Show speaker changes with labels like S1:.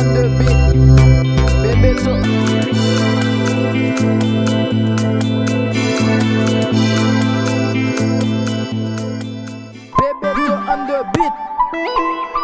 S1: on beat Baby to under beat